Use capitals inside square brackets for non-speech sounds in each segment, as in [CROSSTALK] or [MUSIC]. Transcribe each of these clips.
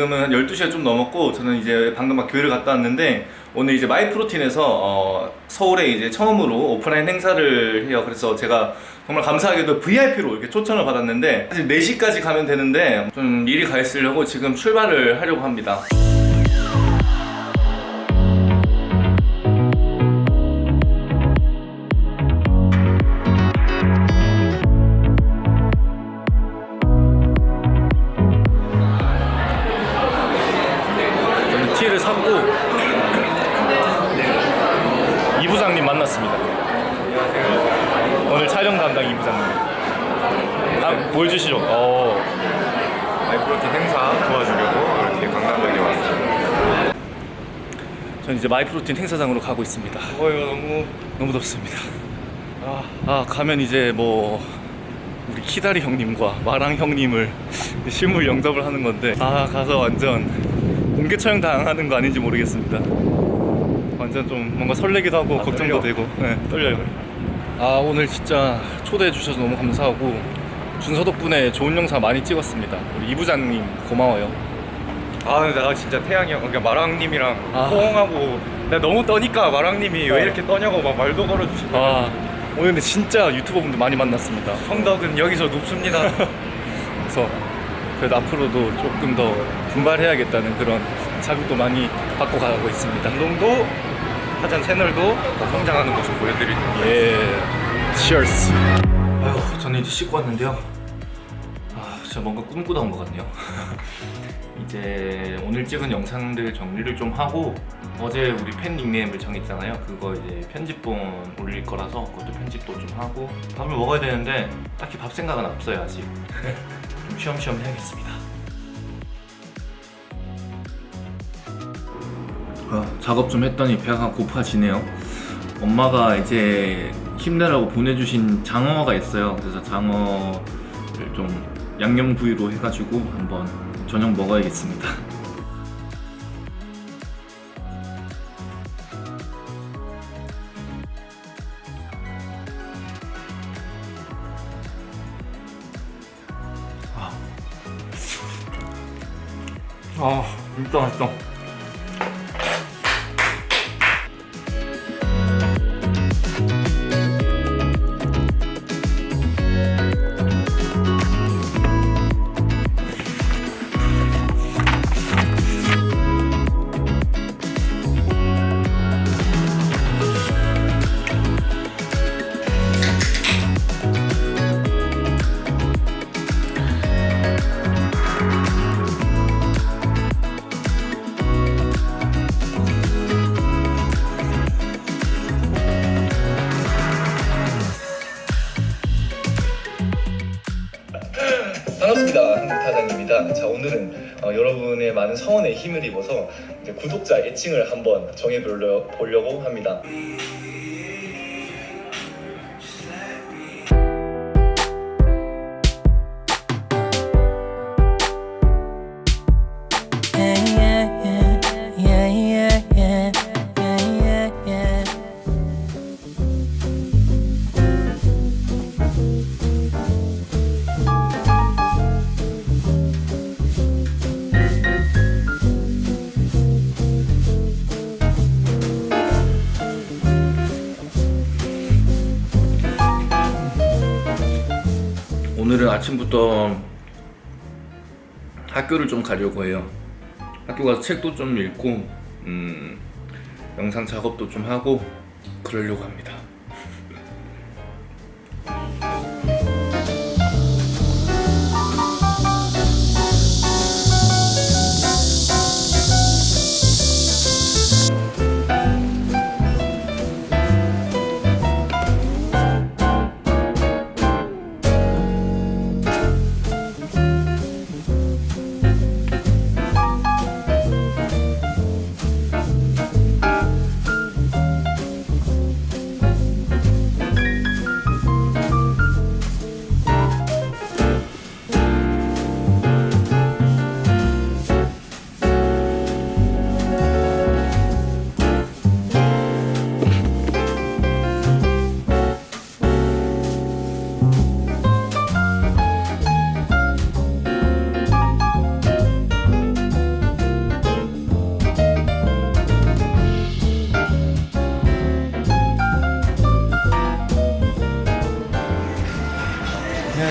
지금은 한 12시가 좀 넘었고 저는 이제 방금 막 교회를 갔다 왔는데 오늘 이제 마이프로틴에서 어, 서울에 이제 처음으로 오프라인 행사를 해요. 그래서 제가 정말 감사하게도 VIP로 이렇게 초청을 받았는데 사실 4시까지 가면 되는데 좀 미리 가 있으려고 지금 출발을 하려고 합니다. 아, 보여주시죠. 어, 마이프로틴 행사 도와주려고 이렇게 강남역에 왔어요. 저는 이제 마이프로틴 행사장으로 가고 있습니다. 어 이거 너무 너무 덥습니다. 아, 아, 가면 이제 뭐 우리 키다리 형님과 마랑 형님을 실물 영접을 하는 건데 아 가서 완전 공개 촬영 당하는 거 아닌지 모르겠습니다. 완전 좀 뭔가 설레기도 하고 아, 걱정도 떨려? 되고 네, 떨려요. 아 오늘 진짜 초대해 주셔서 너무 감사하고 준서 덕분에 좋은 영상 많이 찍었습니다. 우리 이 부장님 고마워요. 아 근데 내가 진짜 태양이 형 그러니까 마랑님이랑 아. 호응하고 내가 너무 떠니까 마랑님이 어. 왜 이렇게 떠냐고 막 말도 걸어주시고 아 오늘 근데 진짜 유튜버 분들 많이 만났습니다. 성덕은 여기서 높습니다. [LAUGHS] 그래서 그래도 앞으로도 조금 더 분발해야겠다는 그런 자극도 많이 받고 가고 있습니다. 운동도 하잔 채널도 더 성장하는 모습 보여드리도록 예, cheers. 아유, 저는 이제 씻고 왔는데요. 아, 진짜 뭔가 꿈꾸다 온 것 같네요. [LAUGHS] 이제 오늘 찍은 영상들 정리를 좀 하고 어제 우리 팬 닉네임을 정했잖아요. 그거 이제 편집본 올릴 거라서 그것도 편집도 좀 하고 밥을 먹어야 되는데 딱히 밥 생각은 없어요 아직. [LAUGHS] 좀 쉬엄쉬엄 해야겠습니다. 어, 작업 좀 했더니 배가 고파지네요. 엄마가 이제 힘내라고 보내주신 장어가 있어요. 그래서 장어를 좀 양념 구이로 해가지고 한번 저녁 먹어야겠습니다. 반갑습니다. 한국타장입니다. 자 오늘은 어, 여러분의 많은 성원에 힘을 입어서 구독자 애칭을 한번 정해 보려, 보려고 합니다. 아침부터 학교를 좀 가려고 해요. 학교 가서 책도 좀 읽고 음, 영상 작업도 좀 하고 그러려고 합니다.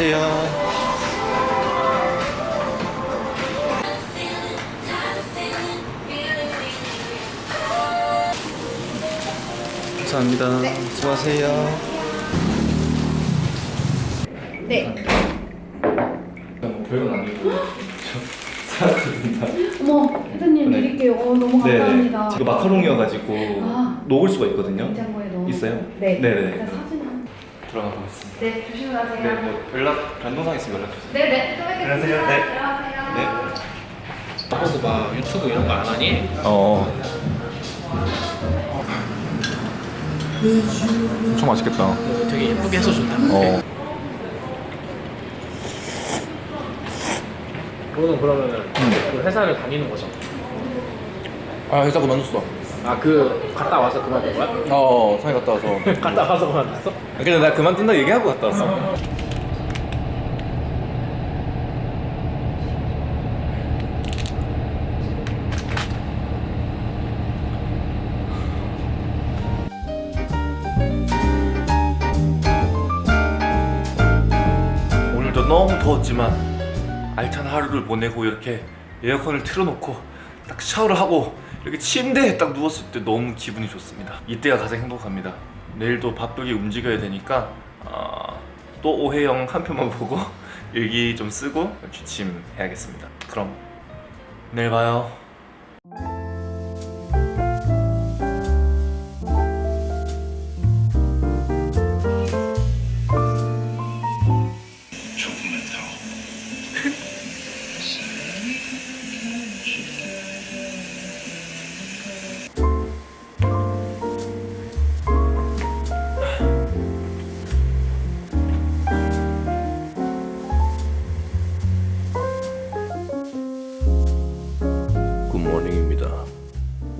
수고하세요. 감사합니다. 수고하세요. 네. 뭐 별건 아니고 사왔거든요. 어머, 회장님 네. 드릴게요. 어, 너무 감사합니다. 이거 마카롱이어가지고 아. 녹을 수가 있거든요. 냉장고에 넣어. 있어요? 네. 네네. 들어가 보겠습니다. 네, 조심히 가세요. 네, 뭐 연락 변동사항 있으면 연락 주세요. 네, 네. 또 뵙겠습니다. 안녕하세요. 네. 들어가세요. 네. 하고서 막 유튜브 이런 거 안 하니? 어. 엄청 맛있겠다. 되게 예쁘게 해서 준다. 어. 그거는 그러면은 그 회사를 다니는 거죠. 아 회사 그만뒀어. 아 그 갔다 와서 그만둔 거야? 어 상해 갔다 와서. [LAUGHS] 갔다 와서 그만뒀어? 근데 나 그만둔다 얘기하고 갔다 왔어. 오늘도 너무 더웠지만 알찬 하루를 보내고 이렇게 에어컨을 틀어놓고 딱 샤워를 하고 이렇게 침대에 딱 누웠을 때 너무 기분이 좋습니다. 이때가 가장 행복합니다. 내일도 바쁘게 움직여야 되니까 아, 또 오해영 한 편만 [LAUGHS] 보고 일기 좀 쓰고 취침 해야겠습니다. 그럼 내일 봐요.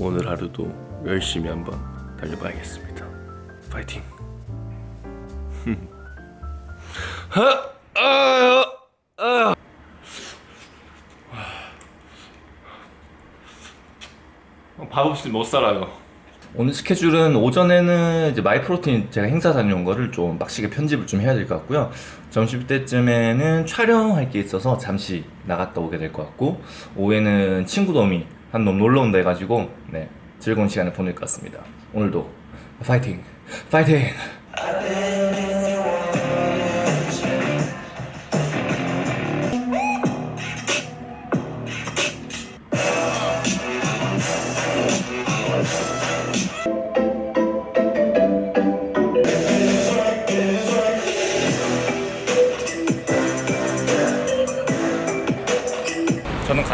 오늘 하루도 열심히 한번 달려봐야겠습니다. 파이팅! 밥 없이 못 살아요. 오늘 스케줄은 오전에는 이제 마이프로틴 제가 행사 다녀온 거를 좀 빡시게 편집을 좀 해야 될 것 같고요. 점심 때쯤에는 촬영할 게 있어서 잠시 나갔다 오게 될 것 같고 오후에는 친구 놈이 한 놈 놀러 온다 해가지고 네 즐거운 시간을 보낼 것 같습니다. 오늘도 파이팅! 파이팅!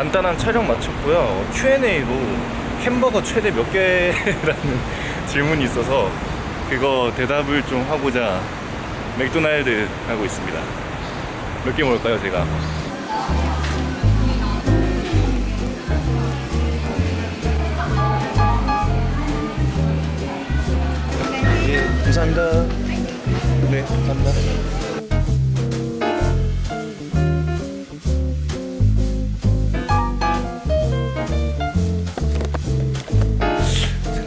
간단한 촬영 마쳤고요. Q&A로 햄버거 최대 몇 개라는 [LAUGHS] 질문이 있어서 그거 대답을 좀 하고자 맥도날드 하고 있습니다. 몇 개 먹을까요, 제가? 예, 감사합니다. 네, 감사합니다.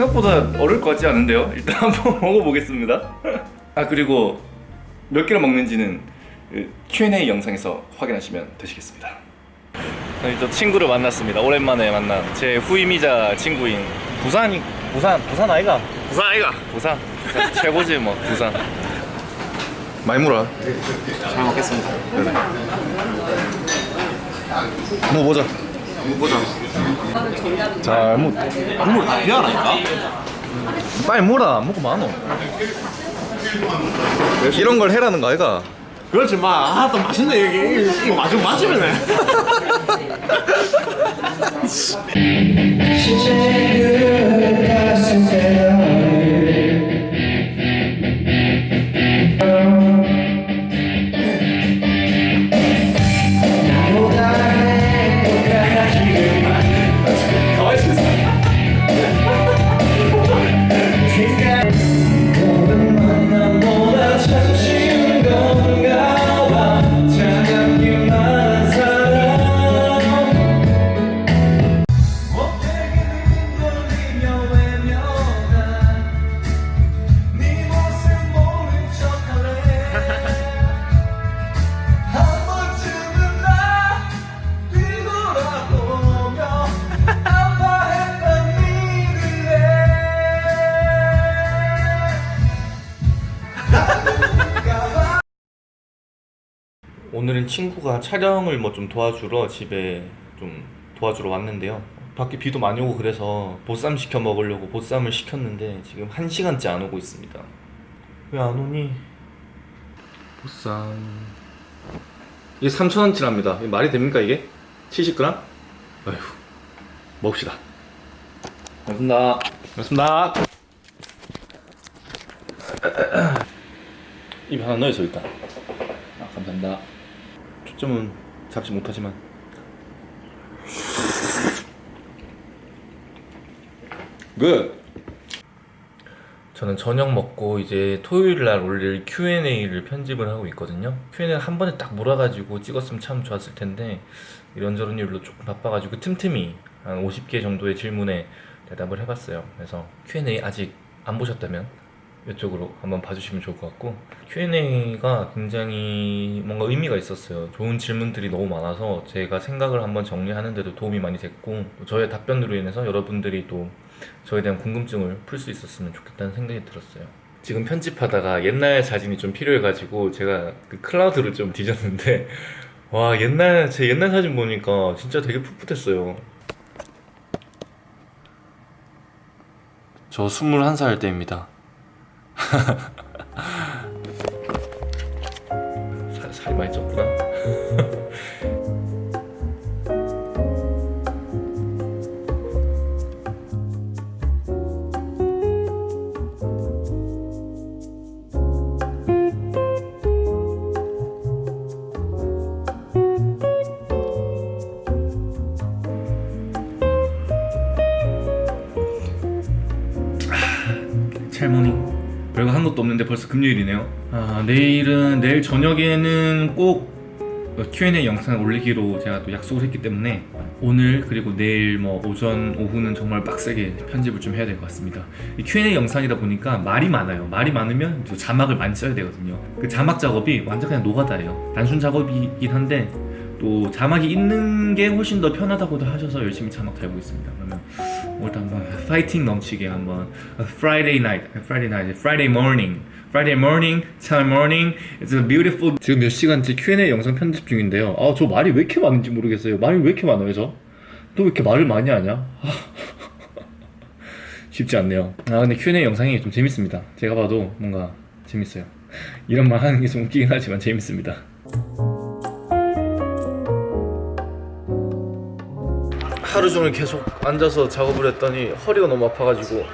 생각보다 어려울 것 같지 않은데요? 일단 [LAUGHS] 한번 먹어보겠습니다. 아 그리고 몇 개를 먹는지는 그 Q&A 영상에서 확인하시면 되시겠습니다. 저희 또 친구를 만났습니다. 오랜만에 만난 제 후임이자 친구인 부산이 부산 부산 아이가 부산 아이가 부산, 부산 최고지 뭐 부산. 많이 물어. 잘 먹겠습니다. 뭐 보자. 보자. 잘 물. 국물 다 피하라니까? 빨리 물어. 먹고 많어. 이런 걸 해라는 거 아이가? 그렇지 마. 아, 또 맛있네 여기. 이거 맞으면 맞으면 [LAUGHS] 친구가 촬영을 뭐 좀 도와주러 집에 좀 도와주러 왔는데요. 밖에 비도 많이 오고 그래서 보쌈 시켜 먹으려고 보쌈을 시켰는데 지금 한 시간째 안 오고 있습니다. 왜 안 오니? 보쌈. 이게 3,000원치랍니다. 이게 말이 됩니까 이게? 70g? 아휴. 먹읍시다. 고맙습니다. 고맙습니다. [CLEARS THROAT] 입 하나 넣어서 일단. 아, 감사합니다. 초점은 잡지 못하지만. Good! 저는 저녁 먹고 이제 토요일 날 올릴 Q&A를 편집을 하고 있거든요. Q&A 한 번에 딱 몰아가지고 찍었으면 참 좋았을 텐데 이런저런 일로 조금 바빠가지고 틈틈이 한 50개 정도의 질문에 대답을 해봤어요. 그래서 Q&A 아직 안 보셨다면 이쪽으로 한번 봐주시면 좋을 것 같고 Q&A가 굉장히 뭔가 의미가 있었어요. 좋은 질문들이 너무 많아서 제가 생각을 한번 정리하는데도 도움이 많이 됐고 또 저의 답변으로 인해서 여러분들이 또 저에 대한 궁금증을 풀 수 있었으면 좋겠다는 생각이 들었어요. 지금 편집하다가 옛날 사진이 좀 필요해가지고 제가 그 클라우드를 좀 뒤졌는데 [LAUGHS] 와 옛날 제 옛날 사진 보니까 진짜 되게 풋풋했어요. 저 21살 때입니다. [LAUGHS] 살, 살이 많이 쪘구나. [LAUGHS] 없는데 벌써 금요일이네요. 아 내일은 내일 저녁에는 꼭 Q&A 영상을 올리기로 제가 또 약속을 했기 때문에 오늘 그리고 내일 뭐 오전 오후는 정말 빡세게 편집을 좀 해야 될 것 같습니다. 이 Q&A 영상이다 보니까 말이 많아요. 말이 많으면 또 자막을 많이 써야 되거든요. 그 자막 작업이 완전 그냥 노가다예요. 단순 작업이긴 한데 또 자막이 있는 게 훨씬 더 편하다고도 하셔서 열심히 자막 달고 있습니다 그러면 오늘 한번 파이팅 넘치게 한번 Friday night, Friday night, Friday morning, Friday morning, time morning. It's a beautiful. 지금 몇 시간째 Q&A 영상 편집 중인데요. 아 저 말이 왜 이렇게 많은지 모르겠어요. 말이 왜 이렇게 많아요 저? 또 왜 이렇게 말을 많이 하냐? [LAUGHS] 쉽지 않네요. 아 근데 Q&A 영상이 좀 재밌습니다. 제가 봐도 뭔가 재밌어요. 이런 말 하는 게 좀 웃기긴 하지만 재밌습니다. 하루 종일 계속 앉아서 작업을 했더니 허리가 너무 아파가지고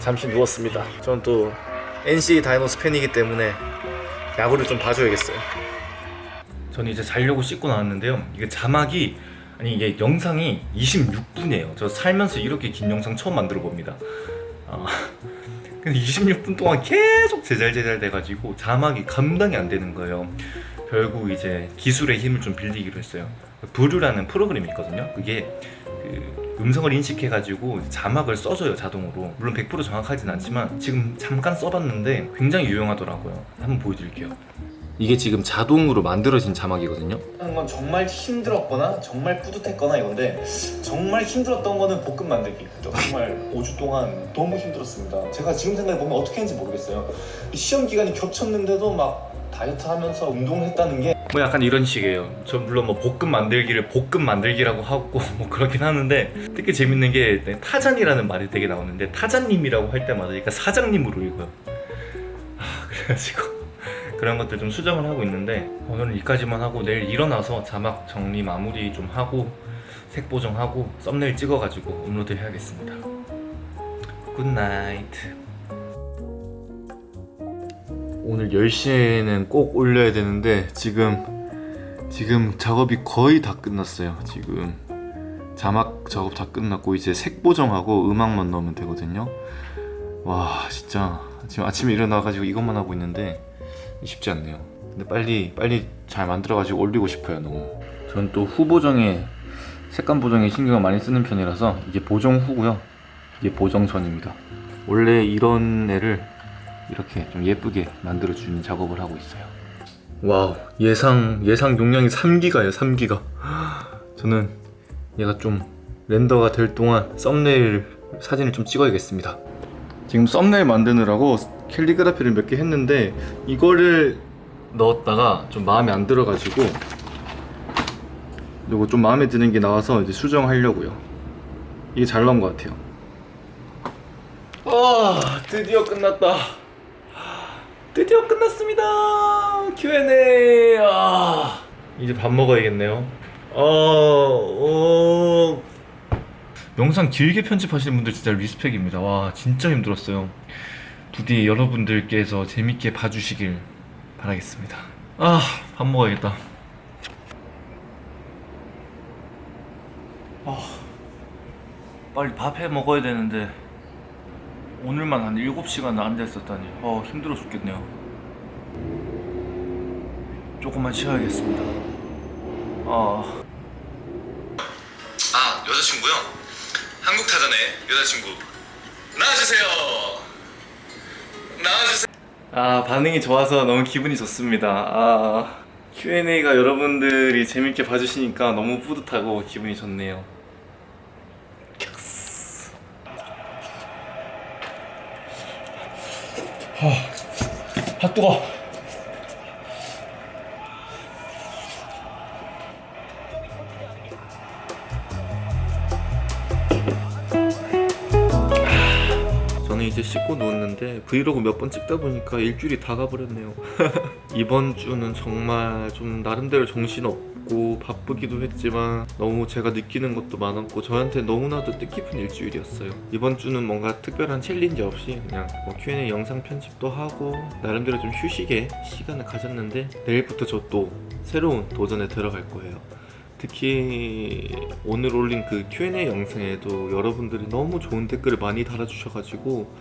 잠시 누웠습니다. 저는 또 NC 다이노스 팬이기 때문에 야구를 좀 봐줘야겠어요. 저는 이제 자려고 씻고 나왔는데요. 이게 자막이 아니 이게 영상이 26분이에요. 저 살면서 이렇게 긴 영상 처음 만들어 봅니다. 아, [LAUGHS] 근데 26분 동안 계속 제잘제잘 돼가지고 자막이 감당이 안 되는 거예요. 결국 이제 기술의 힘을 좀 빌리기로 했어요. 브루라는 프로그램이 있거든요. 그게 그 음성을 인식해 가지고 자막을 써줘요 자동으로. 물론 100% 정확하진 않지만 지금 잠깐 써봤는데 굉장히 유용하더라고요. 한번 보여드릴게요. 이게 지금 자동으로 만들어진 자막이거든요. 하는 건 정말 힘들었거나 정말 뿌듯했거나 이건데 정말 힘들었던 거는 볶음 만들기. 정말 [LAUGHS] 5주 동안 너무 힘들었습니다. 제가 지금 생각해 보면 어떻게 했는지 모르겠어요. 시험 기간이 겹쳤는데도 막 다이어트 하면서 운동을 했다는 게 뭐 약간 이런 식이에요. 저 물론 뭐 볶음 만들기를 볶음 만들기라고 하고 [LAUGHS] 뭐 그렇긴 하는데 되게 재밌는 게 타잔이라는 말이 되게 나오는데 타잔님이라고 할 때마다 그러니까 사장님으로 읽어요. 아 그래가지고 [LAUGHS] 그런 것들 좀 수정을 하고 있는데 오늘은 여기까지만 하고 내일 일어나서 자막 정리 마무리 좀 하고 색 보정하고 썸네일 찍어가지고 업로드 해야겠습니다. Good night. 오늘 10시에는 꼭 올려야 되는데 지금 지금 작업이 거의 다 끝났어요. 지금 자막 작업 다 끝났고 이제 색 보정하고 음악만 넣으면 되거든요. 와 진짜. 지금 아침에 일어나가지고 이것만 하고 있는데 쉽지 않네요. 근데 빨리 빨리 잘 만들어가지고 올리고 싶어요 너무. 전 또 후 보정에 색감 보정에 신경을 많이 쓰는 편이라서 이게 보정 후고요. 이게 보정 전입니다. 원래 이런 애를 이렇게 좀 예쁘게 만들어주는 작업을 하고 있어요 wow 예상 예상 용량이 3기가예요 3기가 저는 얘가 좀 render가 될 동안 썸네일 사진을 좀 찍어야겠습니다 지금 썸네일 만드느라고 캘리그라피를 몇 개 했는데 이거를 넣었다가 좀 마음에 안 들어가지고 요거 좀 마음에 드는 게 나와서 이제 수정하려고요. 이게 잘 나온 것 같아요. 아 드디어 끝났다. 드디어 끝났습니다. Q&A. 아 이제 밥 먹어야겠네요. 어, 어... 영상 길게 편집하시는 분들 진짜 리스펙입니다. 와 진짜 힘들었어요. 부디 여러분들께서 재밌게 봐주시길 바라겠습니다. 아, 밥 먹어야겠다. 아, 빨리 밥 해 먹어야 되는데 오늘만 한 7시간 앉아 있었다니 어, 힘들어 죽겠네요. 조금만 쉬어야겠습니다. 아. 아, 여자친구요? 한국 타자네, 여자친구. 나와주세요. 나와주세요. 아 반응이 좋아서 너무 기분이 좋습니다. 아 Q&A가 여러분들이 재밌게 봐주시니까 너무 뿌듯하고 기분이 좋네요. 아, 아 뜨거. 저는 이제 씻고 누웠는데 브이로그 몇 번 찍다 보니까 일주일이 다 가버렸네요 [LAUGHS] 이번 주는 정말 좀 나름대로 정신없고 바쁘기도 했지만 너무 제가 느끼는 것도 많았고 저한테 너무나도 뜻깊은 일주일이었어요. 이번 주는 뭔가 특별한 challenge 없이 그냥 뭐 Q&A 영상 편집도 하고 나름대로 좀 휴식의 시간을 가졌는데 내일부터 저 또 새로운 도전에 들어갈 거예요. 특히 오늘 올린 그 Q&A 영상에도 여러분들이 너무 좋은 댓글을 많이 달아주셔가지고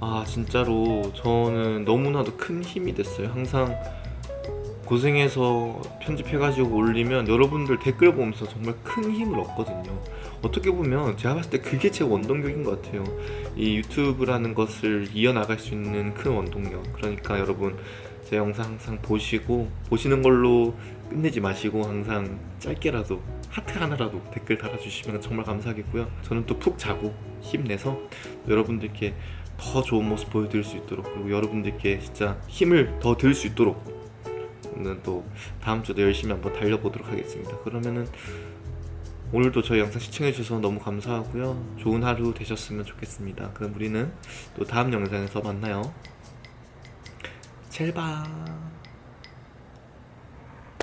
아 진짜로 저는 너무나도 큰 힘이 됐어요. 항상 고생해서 편집해가지고 올리면 여러분들 댓글 보면서 정말 큰 힘을 얻거든요. 어떻게 보면 제가 봤을 때 그게 제 원동력인 것 같아요. 이 유튜브라는 것을 이어나갈 수 있는 큰 원동력. 그러니까 여러분 제 영상 항상 보시고 보시는 걸로 끝내지 마시고 항상 짧게라도 하트 하나라도 댓글 달아주시면 정말 감사하겠고요. 저는 또 푹 자고 힘내서 여러분들께 더 좋은 모습 보여드릴 수 있도록 그리고 여러분들께 진짜 힘을 더 드릴 수 있도록 저는 또 다음 주도 열심히 한번 달려보도록 하겠습니다. 그러면은 오늘도 저희 영상 시청해주셔서 너무 감사하고요. 좋은 하루 되셨으면 좋겠습니다. 그럼 우리는 또 다음 영상에서 만나요. 젤바